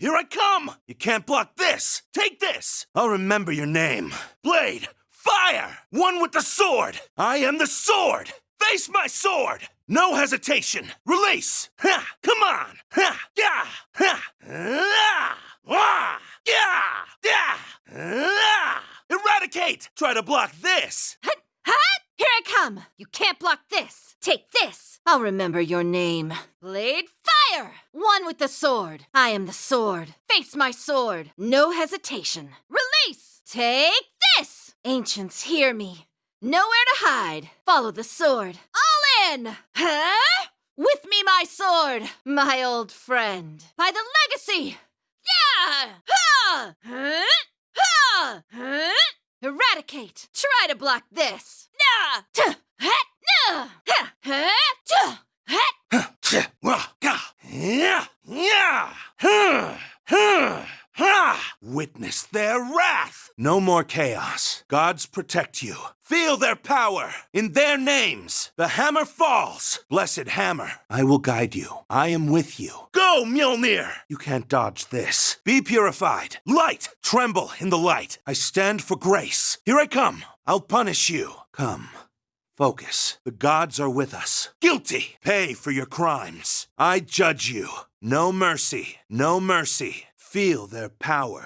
Here I come! You can't block this! Take this! I'll remember your name. Blade, fire! One with the sword! I am the sword! Face my sword! No hesitation! Release! Ha! Come on! Ha! Yeah! Ha! Ah! Ah! Yeah! Yeah! Ah! Eradicate! Try to block this! Hut! Here I come! You can't block this! Take this! I'll remember your name. Blade fire! One with the sword. I am the sword. Face my sword. No hesitation. Release! Take this! Ancients, hear me. Nowhere to hide. Follow the sword. All in! Huh? With me, my sword, my old friend. By the legacy! Yeah! Ha! Huh? Ha! Huh? Eradicate! Try to block this! Yeah! Ha! Witness their wrath! No more chaos. Gods protect you. Feel their power. In their names, the hammer falls. Blessed hammer, I will guide you. I am with you. Go, Mjolnir! You can't dodge this. Be purified. Light! Tremble in the light. I stand for grace. Here I come. I'll punish you. Come. Focus. The gods are with us. Guilty! Pay for your crimes. I judge you. No mercy. No mercy. Feel their power.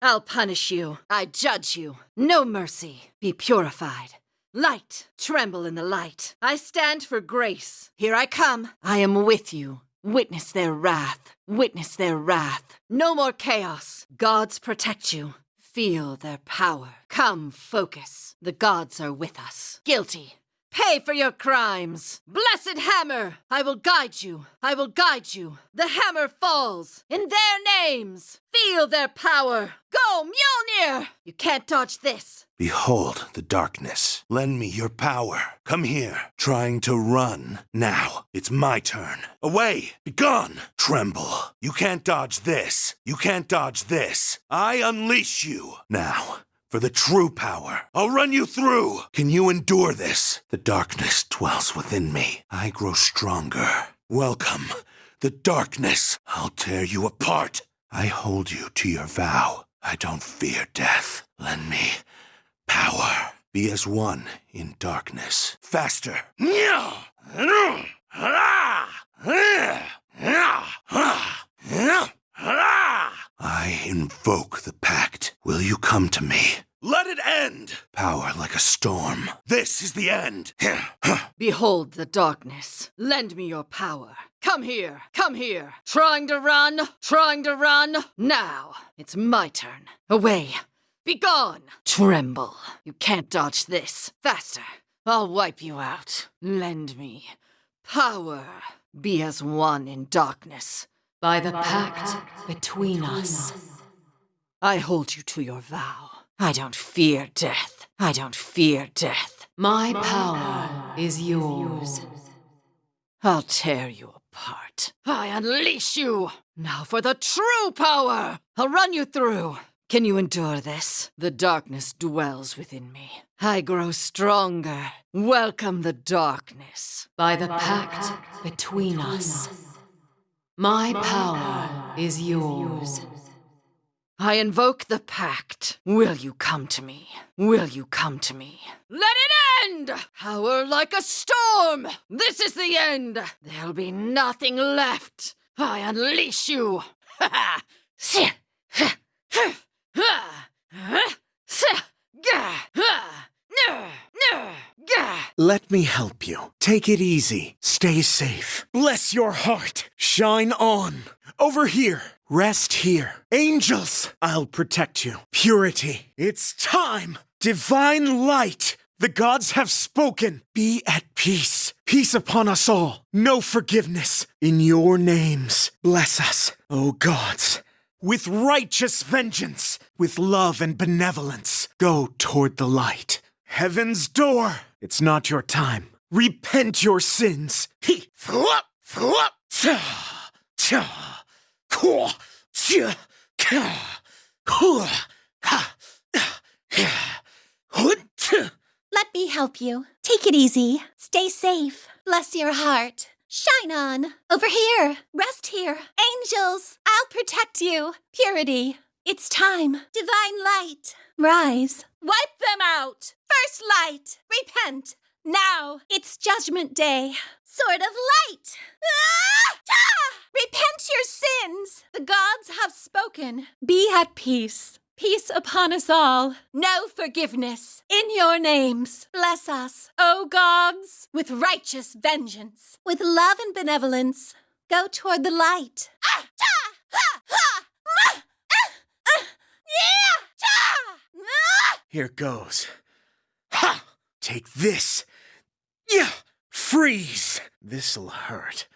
I'll punish you. I judge you. No mercy. Be purified. Light, tremble in the light. I stand for grace. Here I come. I am with you. Witness their wrath. Witness their wrath. No more chaos. Gods protect you. Feel their power. Come, focus. The gods are with us. Guilty. Pay for your crimes. Blessed hammer, I will guide you. I will guide you. The hammer falls. In their names. Feel their power. Go, Mjolnir! You can't dodge this. Behold the darkness. Lend me your power. Come here. Trying to run. Now, it's my turn. Away! Begone! Tremble. You can't dodge this. You can't dodge this. I unleash you. Now, for the true power. I'll run you through. Can you endure this? The darkness dwells within me. I grow stronger. Welcome. The darkness. I'll tear you apart. I hold you to your vow. I don't fear death. Lend me power. Be as one in darkness. Faster. I invoke the pact. Will you come to me? Let it end! Power like a storm. This is the end. Behold the darkness. Lend me your power. Come here. Come here. Trying to run. Trying to run. Now. It's my turn. Away. Begone. Tremble. You can't dodge this. Faster. I'll wipe you out. Lend me power. Be as one in darkness. By the pact between us. I hold you to your vow. I don't fear death. I don't fear death. My power is yours. I'll tear you apart. I unleash you! Now for the true power! I'll run you through. Can you endure this? The darkness dwells within me. I grow stronger. Welcome the darkness. By the pact between us. My power is yours. I invoke the pact. Will you come to me? Will you come to me? Let it end! Power like a storm! This is the end! There'll be nothing left! I unleash you! Ha ha! Let me help you. Take it easy. Stay safe. Bless your heart. Shine on. Over here. Rest here. Angels, I'll protect you. Purity, it's time. Divine light. The gods have spoken. Be at peace. Peace upon us all. No forgiveness. In your names, bless us, O gods. With righteous vengeance, with love and benevolence, go toward the light. Heaven's door. It's not your time. Repent your sins. He. Kwa, tia, ka, ha. Let me help you. Take it easy. Stay safe. Bless your heart. Shine on. Over here. Rest here. Angels, I'll protect you. Purity. It's time. Divine light. Rise. Wipe them out. First light. Repent. Now. It's judgment day. Sword of light. Ah! Ah! Repent your sins. The gods have spoken. Be at peace. Peace upon us all. No forgiveness. In your names. Bless us, O gods, with righteous vengeance. With love and benevolence. Go toward the light. Ah! Ta! Ha! Ha! Ma! Ah! Ah! Yeah! Ah! Here goes. Ha! Take this. Yeah! Freeze! This'll hurt.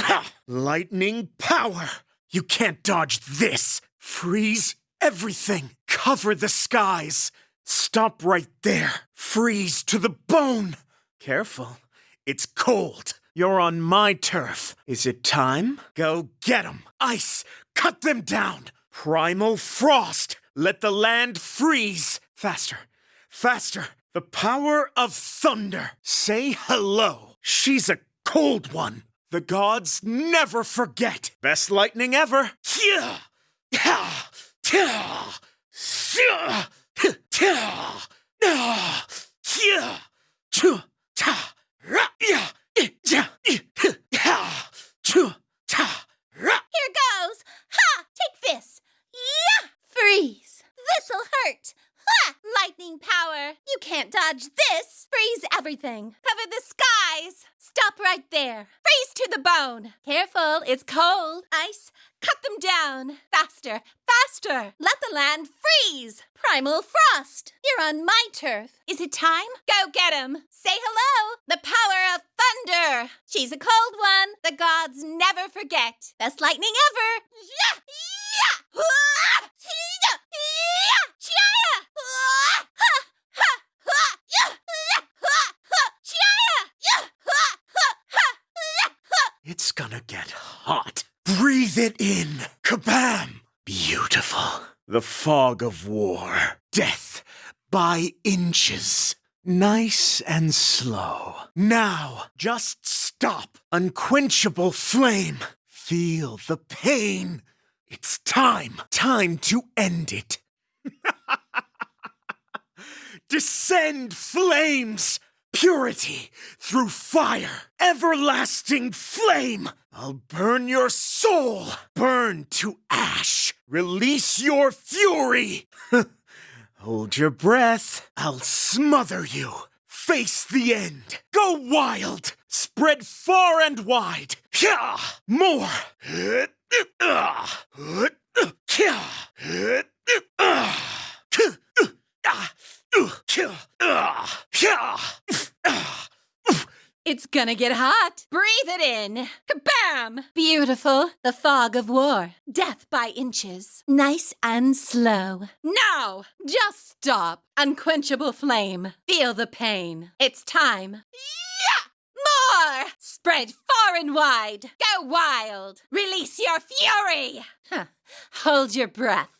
Ha! Lightning power! You can't dodge this! Freeze everything! Cover the skies! Stop right there! Freeze to the bone! Careful. It's cold. You're on my turf. Is it time? Go get 'em! Ice! Cut them down! Primal frost! Let the land freeze! Faster! Faster! The power of thunder! Say hello! She's a cold one! The gods never forget! Best lightning ever! Yeah! Yeah! Yeah! Yeah! Yeah! Yeah! Yeah! Chua! Ta! Ra! Yeah! Yeah! Yeah! Chua! Ta! Ra! Here goes! Ha! Take this! Yeah! Freeze! This'll hurt! Ha! Lightning power! You can't dodge this! Freeze Cover the skies! Stop right there! Freeze to the bone! Careful, it's cold! Ice! Cut them down! Faster! Faster! Let the land freeze! Primal frost! You're on my turf! Is it time? Go get 'em! Say hello! The power of thunder! She's a cold one! The gods never forget! Best lightning ever! Yeah! Yeah! Ah! Ha! Ha! Ha! Yeah! Yeah! Ha! Ha! Chia! Yeah! Ha! Ha! Ha! Yeah! Ha! It's gonna get hot. Breathe it in. Kabam! Beautiful. The fog of war. Death by inches. Nice and slow. Now, just stop. Unquenchable flame. Feel the pain. It's time. Time to end it. Descend flames! Purity through fire! Everlasting flame! I'll burn your soul! Burn to ash! Release your fury! Hold your breath. I'll smother you. Face the end. Go wild. Spread far and wide. More. It's gonna get hot. Breathe it in. Kabam! Beautiful. The fog of war. Death by inches. Nice and slow. Now! Just stop. Unquenchable flame. Feel the pain. It's time. Yeah! More! Spread far and wide. Go wild. Release your fury. Huh. Hold your breath.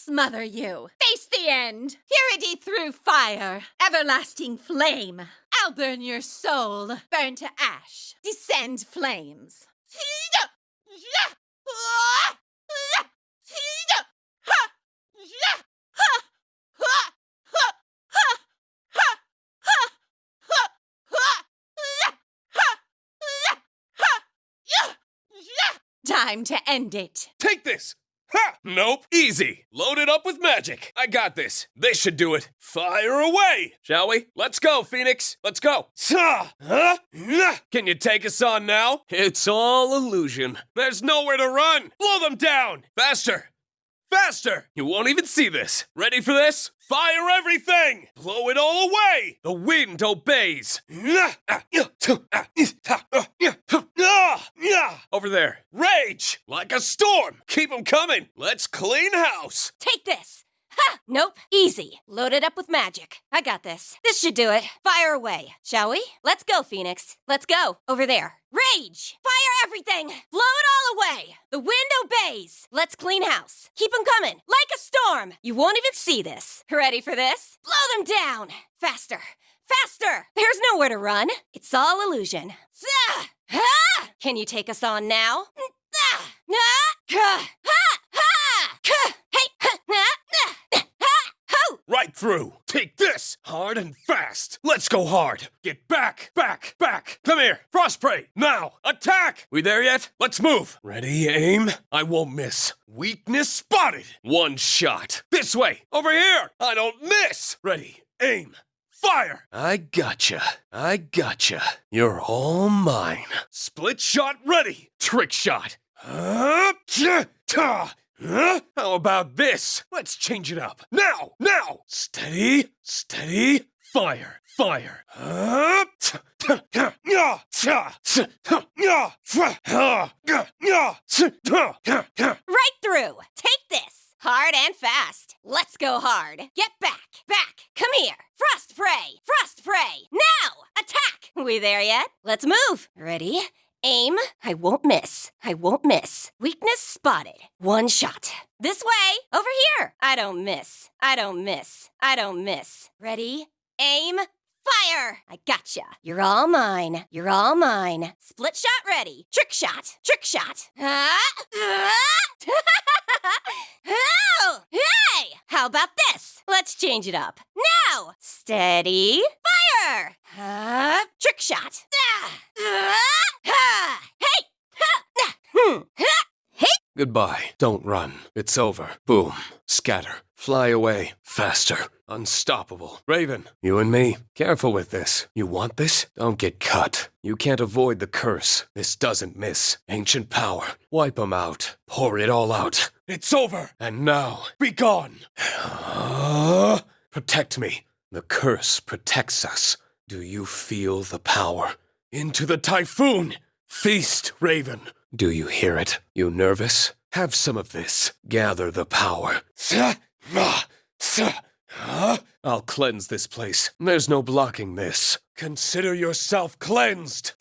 I'll smother you. Face the end. Purity through fire. Everlasting flame. I'll burn your soul. Burn to ash. Descend flames. Time to end it. Take this! Ha! Nope. Easy. Load it up with magic. I got this. This should do it. Fire away! Shall we? Let's go, Phoenix. Let's go. Can you take us on now? It's all illusion. There's nowhere to run. Blow them down! Faster! Faster! You won't even see this. Ready for this? Fire everything! Blow it all away! The wind obeys. Over there. Rage! Like a storm! Keep 'em coming! Let's clean house! Take this. Ha! Nope. Easy. Load it up with magic. I got this. This should do it. Fire away, shall we? Let's go, Phoenix. Let's go. Over there. Rage! Fire everything! Blow it all away! The wind obeys! Let's clean house. Keep 'em coming, like a storm! You won't even see this. Ready for this? Blow them down! Faster! Faster! There's nowhere to run. It's all illusion. Can you take us on now? Zah! Ah! Ha! Ha! Ha! Ka! Hey! Ha! Ha! Ha! Ha! Ho! Right through. Take this. Hard and fast. Let's go hard. Get back, back, back. Come here. Frostprey. Now. Attack. We there yet? Let's move. Ready, aim. I won't miss. Weakness spotted. One shot. This way. Over here. I don't miss. Ready, aim. Fire! I gotcha. I gotcha. You're all mine. Split shot ready. Trick shot. Tja, ta. Huh? How about this? Let's change it up. Now! Now! Steady, steady, fire, fire. Right through. Take this. Hard and fast. Let's go hard. Get back. Back. Come here. Frost prey. Frost prey. Now. Attack. We there yet? Let's move. Ready? Aim. I won't miss. I won't miss. Weakness spotted. One shot. This way. Over here. I don't miss. I don't miss. I don't miss. Ready? Aim. Fire! I gotcha. You're all mine. You're all mine. Split shot ready. Trick shot. Trick shot. Hey! How about this? Let's change it up. Now! Steady. Fire! Trick shot. Ah! Hey! Ha! Ah! Hmm! Ha! Goodbye. Don't run. It's over. Boom. Scatter. Fly away. Faster. Unstoppable. Raven, you and me. Careful with this. You want this? Don't get cut. You can't avoid the curse. This doesn't miss. Ancient power. Wipe 'em out. Pour it all out. It's over. And now, be gone. Protect me. The curse protects us. Do you feel the power? Into the typhoon! Feast, Raven. Do you hear it? You nervous? Have some of this. Gather the power. I'll cleanse this place. There's no blocking this. Consider yourself cleansed.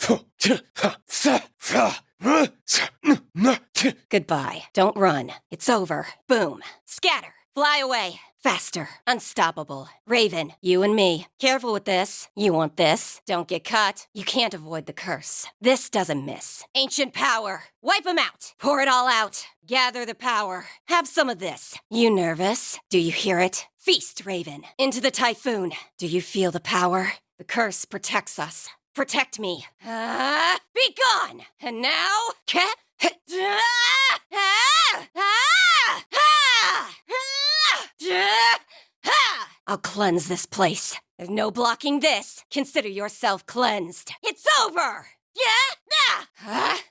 Goodbye. Don't run. It's over. Boom. Scatter. Fly away. Faster. Unstoppable. Raven, you and me. Careful with this. You want this. Don't get caught. You can't avoid the curse. This doesn't miss. Ancient power. Wipe 'em out. Pour it all out. Gather the power. Have some of this. You nervous? Do you hear it? Feast, Raven. Into the typhoon. Do you feel the power? The curse protects us. Protect me. Ah, be gone. And now, ca- ah, ah, ah. I'll cleanse this place. There's no blocking this. Consider yourself cleansed. It's over. Yeah? Ah!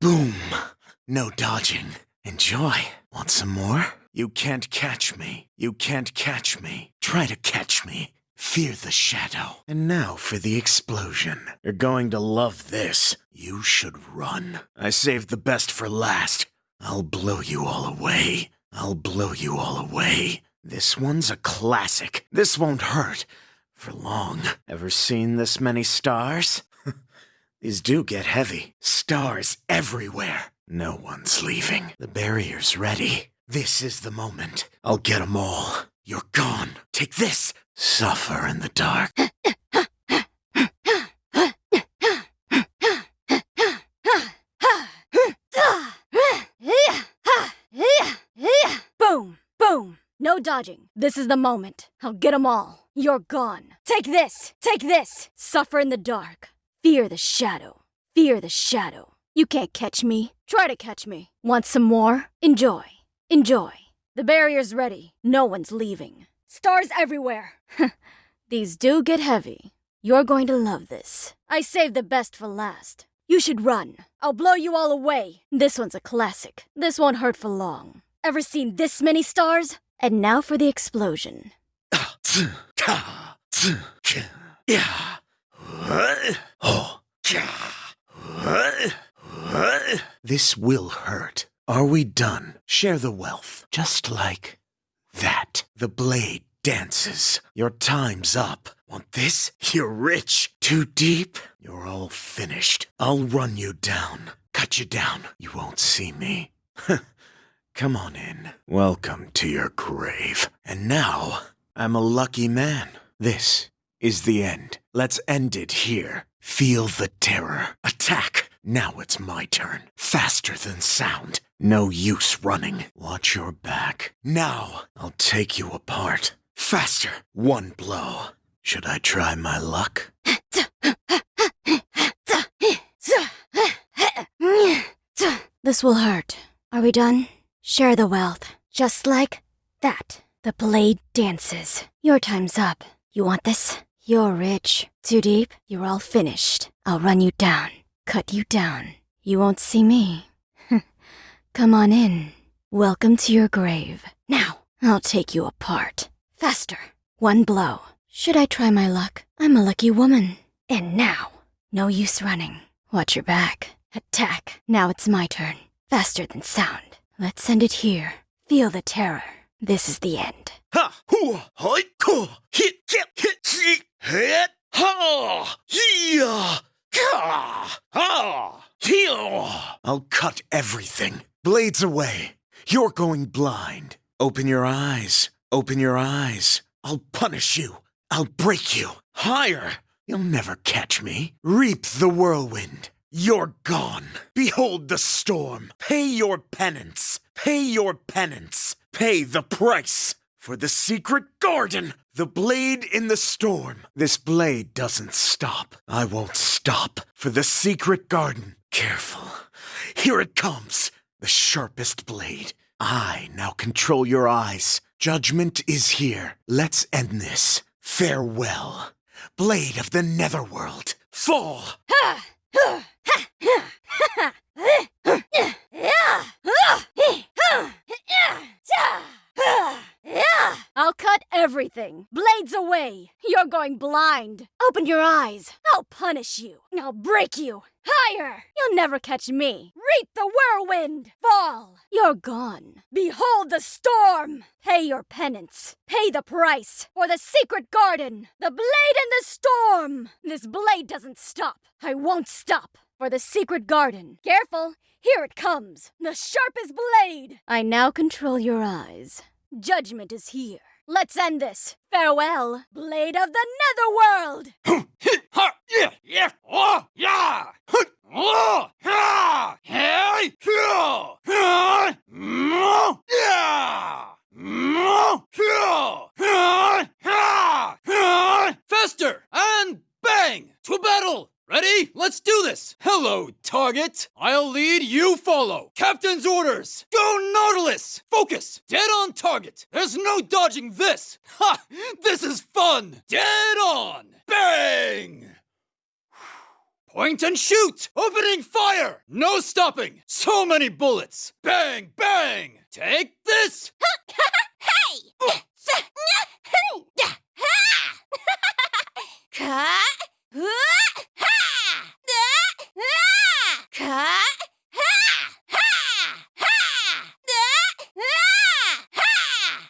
Boom. No dodging. Enjoy. Want some more? You can't catch me. You can't catch me. Try to catch me. Fear the shadow. And now for the explosion. You're going to love this. You should run. I saved the best for last. I'll blow you all away. I'll blow you all away. This one's a classic. This won't hurt. For long. Ever seen this many stars? These do get heavy. Stars everywhere. No one's leaving. The barrier's ready. This is the moment. I'll get 'em all. You're gone. Take this. Suffer in the dark. Boom! Boom! No dodging. This is the moment. I'll get 'em all. You're gone. Take this! Take this! Suffer in the dark. Fear the shadow. Fear the shadow. You can't catch me. Try to catch me. Want some more? Enjoy. Enjoy. The barrier's ready. No one's leaving. Stars everywhere. These do get heavy. You're going to love this. I saved the best for last. You should run. I'll blow you all away. This one's a classic. This won't hurt for long. Ever seen this many stars? And now for the explosion. Oh, This will hurt. Are we done? Share the wealth. Just like that. The blade dances. Your time's up. Want this? You're rich. Too deep? You're all finished. I'll run you down. Cut you down. You won't see me. Come on in. Welcome to your grave. And now, I'm a lucky man. This is the end. Let's end it here. Feel the terror. Attack. Now it's my turn. Faster than sound. No use running. Watch your back. Now, I'll take you apart. Faster. One blow. Should I try my luck? This will hurt. Are we done? Share the wealth. Just like that. The blade dances. Your time's up. You want this? You're rich. Too deep? You're all finished. I'll run you down. Cut you down. You won't see me. Come on in. Welcome to your grave. Now, I'll take you apart. Faster. One blow. Should I try my luck? I'm a lucky woman. And now, no use running. Watch your back. Attack. Now it's my turn. Faster than sound. Let's end it here. Feel the terror. This is the end. Ha! Hoo! Hoi! Hit! Hit! Hit! Ha! Yeah! Ha! Heel! I'll cut everything. Blades away. You're going blind. Open your eyes. Open your eyes. I'll punish you. I'll break you. Higher. You'll never catch me. Reap the whirlwind. You're gone. Behold the storm. Pay your penance. Pay your penance. Pay the price. For the secret garden. The blade in the storm. This blade doesn't stop. I won't stop. For the secret garden. Careful. Here it comes. The sharpest blade. I now control your eyes. Judgment is here. Let's end this. Farewell. Blade of the Netherworld. Fall! I'll cut everything. Blades away. You're going blind. Open your eyes. I'll punish you. I'll break you. Higher. You'll never catch me. Reap the whirlwind. Fall. You're gone. Behold the storm. Pay your penance. Pay the price for the secret garden. The blade in the storm. This blade doesn't stop. I won't stop. For the secret garden. Careful. Here it comes. The sharpest blade. I now control your eyes. Judgment is here. Let's end this. Farewell, Blade of the Netherworld! Faster and bang! To battle! Ready? Let's do this! Hello, target! I'll lead, you follow! Captain's orders! Go Nautilus! Focus! Dead on target! There's no dodging this! Ha! This is fun! Dead on! Bang! Point and shoot! Opening fire! No stopping! So many bullets! Bang! Bang! Take this! Hey! Ha! Da! Ah! Ka! Ha! Ha! Ha! Da! Ah! Ha!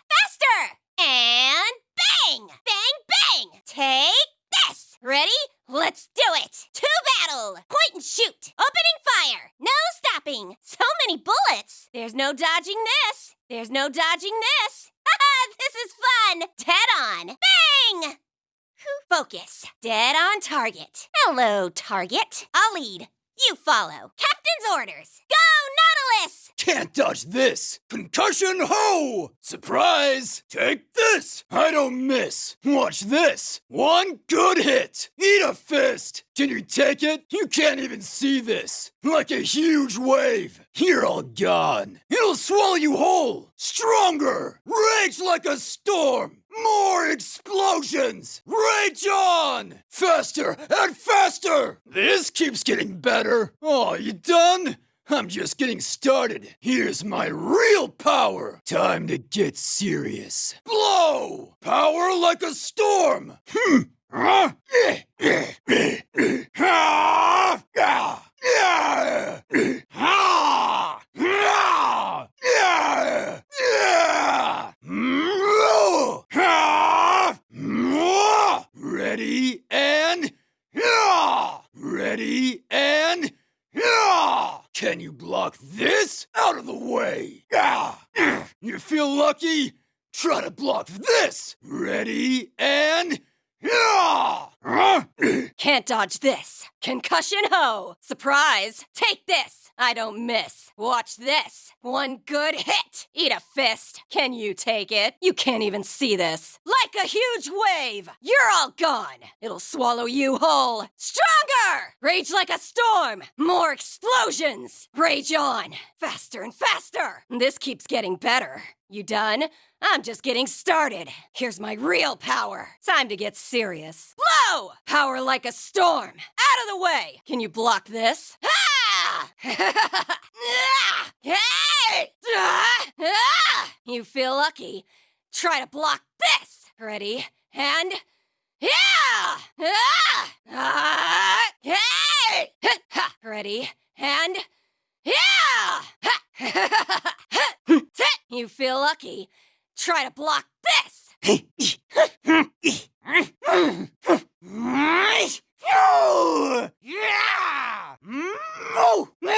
Faster! And bang! Bang, bang! Take this! Ready? Let's do it! To battle! Point and shoot! Opening fire! No stopping! So many bullets! There's no dodging this! There's no dodging this! this is fun! Dead on! Bang! Focus. Dead on target. Hello, target. I'll lead. You follow. Captain's orders. Go, Nautilus! Can't dodge this! Concussion ho! Surprise! Take this! I don't miss! Watch this! One good hit! Eat a fist! Can you take it? You can't even see this! Like a huge wave! You're all gone! It'll swallow you whole! Stronger! Rage like a storm! More explosions! Rage on! Faster and faster! This keeps getting better! Oh, you done? I'm just getting started. Here's my real power. Time to get serious. Blow! Power like a storm. Hmm. Huh? Ready and yeah! Ready and yeah! Can you block this? Out of the way! Yeah! You feel lucky? Try to block this! Ready and. Can't dodge this! Concussion ho! Surprise! Take this! I don't miss. Watch this. One good hit. Eat a fist. Can you take it? You can't even see this. Like a huge wave. You're all gone. It'll swallow you whole. Stronger! Rage like a storm. More explosions. Rage on. Faster and faster. This keeps getting better. You done? I'm just getting started. Here's my real power. Time to get serious. Blow! Power like a storm. Out of the way. Can you block this? Ah! Hey! You feel lucky. Try to block this. Ready? And. Yeah! Ah! Ah! Hey! Ready? And. Yeah! You feel lucky. Try to block this. Yeah! Moo!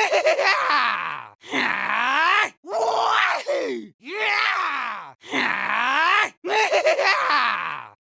Yeah!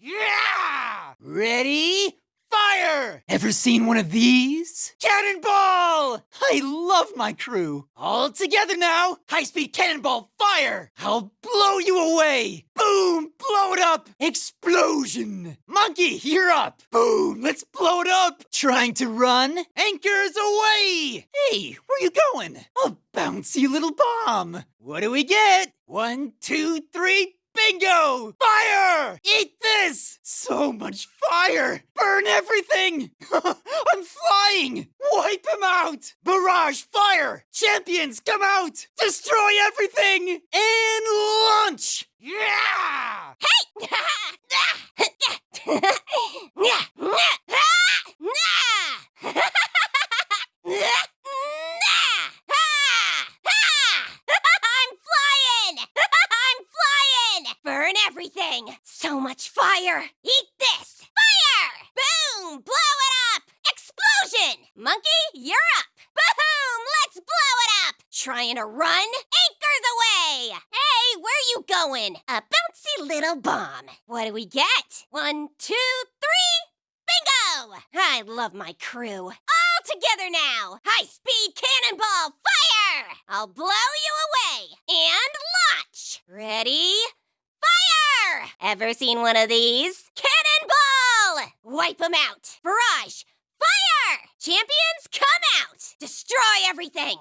Yeah! Ready? Fire! Ever seen one of these? Cannonball! I love my crew. All together now. High speed cannonball fire! I'll blow you away. Boom! Blow it up. Explosion. Monkey, you're up. Boom! Let's blow it up. Trying to run? Anchors away! Hey, where you going? A bouncy little bomb. What do we get? One, two, three, Bingo! Fire! Eat this! So much fire! Burn everything! I'm flying! Wipe them out! Barrage fire! Champions come out! Destroy everything! And launch! Yeah! I'm flying! I'm flying! Burn everything! So much fire! Eat this! Fire! Boom! Blow it up! Explosion! Monkey, you're up! Boom! Let's blow it up! Trying to run? Anchors away! Hey, where are you going? A bouncy little bomb. What do we get? One, two, three! Bingo! I love my crew. All together now! High speed cannonball fire! I'll blow you away! And launch! Ready? Fire! Ever seen one of these? Cannonball! Wipe them out! Barrage! Fire! Champions, come out! Destroy everything!